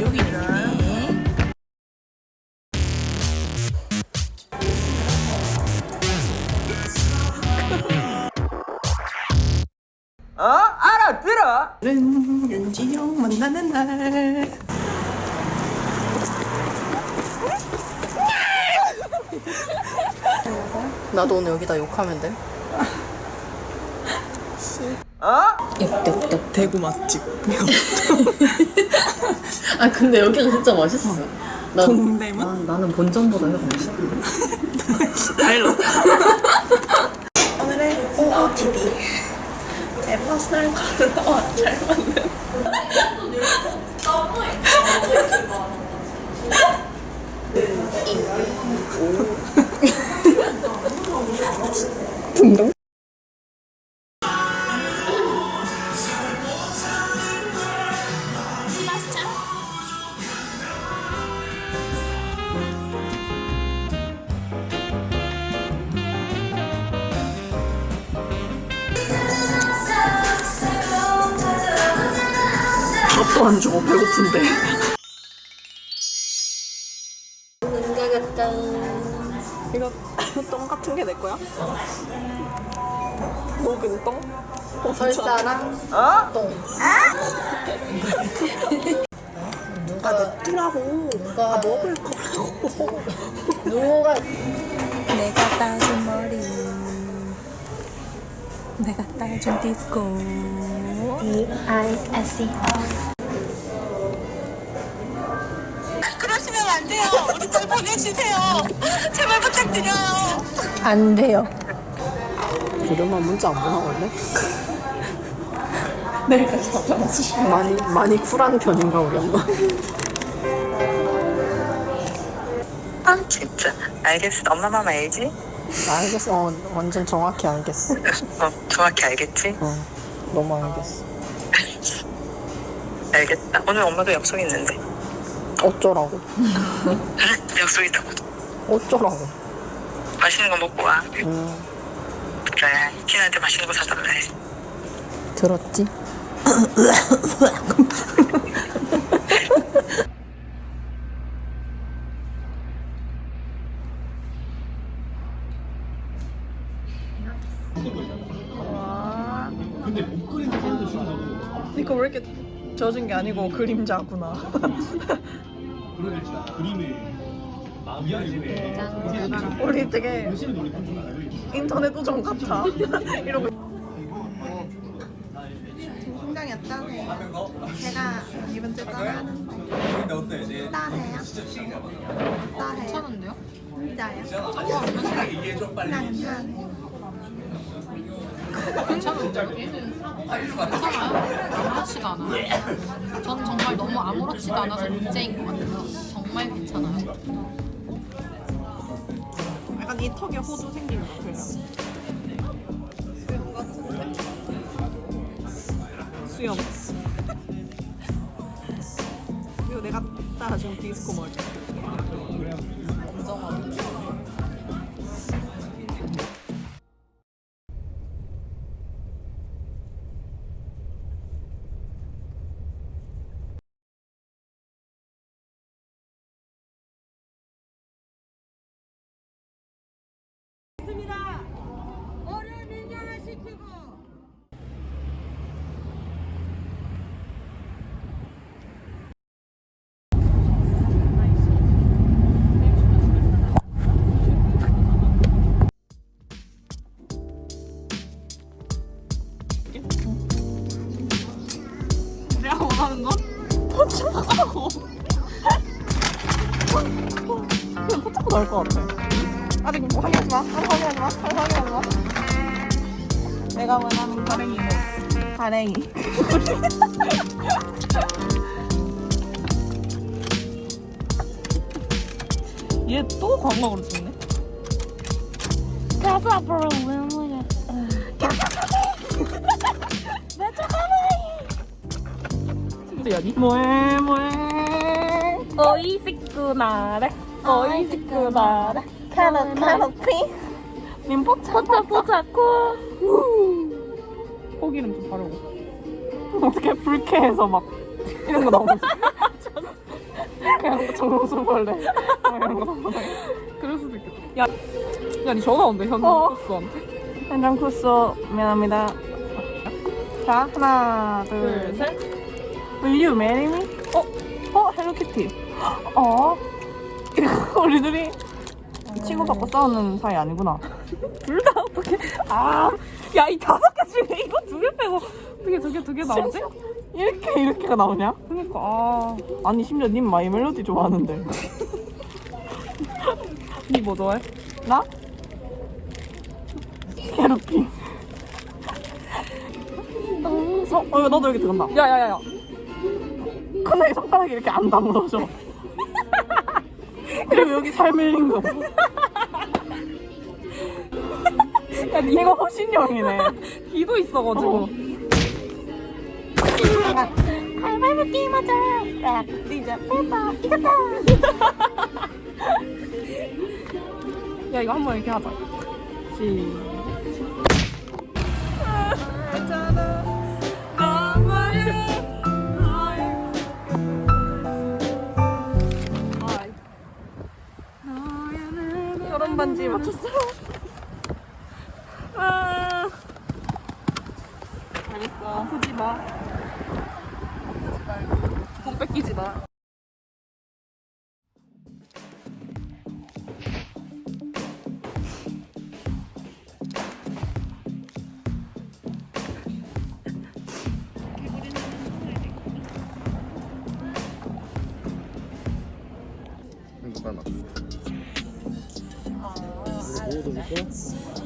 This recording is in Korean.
여기 있네. 어? 알아 들어? 오늘은 윤진영 만나는 날. 나도 오늘 여기다 욕하면 돼? 어? 역대역 대구 맛집. 아 근데 여기가 진짜 맛있어. 난, 동대문? 아, 나는 본점보다 여기가 맛있어. 달라. 오늘의 OOTD. 제 personal color와 잘 맞는. 밥도 안 주고 배고픈데. 이거 똥 같은 게 내 거야? 녹은 똥? 설사랑 어? 똥. 아, 냅두라고. 누가- 아, 먹을 거라고. 누가 내가 따준 머리 내가 따준 디스코 그 안 돼요. 우리 딸 보내주세요. 제발 부탁드려요. 안 돼요 이름만 문자 안 보나 원래? 내일까지 답장 없으시면 많이 많이 쿨한 편인가 우리 엄마? 아 진짜. 알겠어. 엄마 맘 알지? 알겠어. 어, 완전 정확히 알겠어. 어 정확히 알겠지? 어, 너무 알겠어. 알겠다. 오늘 엄마도 약속 있는데. 어쩌라고? 약속 있다고. 어쩌라고? 맛있는 거 먹고 와. 음, 그래. 키나한테 맛있는 거 사달라 해. 들었지? 이거 왜 이렇게 젖은 게 아니고 그림자구나. 우리 되게 인터넷 우정 같아. 이러고? 제가 이번 주 떠나는데 어떠세요? 어떠세요? 괜찮은데요? 진짜요? 그냥 괜찮아요 괜찮은데 요? 괜찮아요? 아무렇지도 않아요 전 정말 너무 아무렇지도 않아서 문제인 것 같아요 정말 괜찮아요 약간 이 턱에 호두 생긴 것 같아요. 수염. 이거 내가 따라준 디스코 머리. 원 하는 건 포착하고. 그냥 포착도 나을 것 같아. 아직 뭐 확인하지 마. 아직 확인하지 마. 아직 확인하지 마. 내가 원하는 가랭이 뭐? 가랭이. 얘 또 광고로 찍네. 가수 앞으로 야니? 뭐해 뭐해 오이시쿠나래 오이시쿠나래 캐럿 캐럿피 님 포착 포차 포차코 고기는 좀 바르고 어떻게 불쾌해서 막 이런 거 나오지. 그냥 정성벌레 뭐 이런 거 나오지. 그럴 수도 있겠다. 야, 야, 니 전화 온대, 현장 어. 코스한테. 현장 쿠소 미안합니다. 자 하나 둘 둘, 셋. 셋. Will you marry me? 어? 어? Hello Kitty. 어? 우리들이 친구 받고 싸우는 사이 아니구나. 둘 다 어떻게? 아, 야 이 다섯 개 중에 이거 두 개 빼고 어떻게 저게 두 개 나오지? 이렇게 이렇게가 나오냐? 그러니까 아 아니 심지어 님 My Melody 좋아하는데 니 뭐 좋아해? 나? 캐로피. 어, 어, 이거 나도 여기 들어간다. 야, 야, 야, 야. 근데 손가락이 이렇게 안 다물어져. 그리고 여기 잘 밀린 거. 야, 이거 호신용이네. 기도 있어가지고. 가위바위보 게임하자. 딱, 뛰자, 빼봐, 이겼다. 야, 이거 한번 이렇게 하자. 시. 결혼 반지 맞췄어. 아. 알겠어. 아프지 마. 돈 뺏기지 마. 포이팅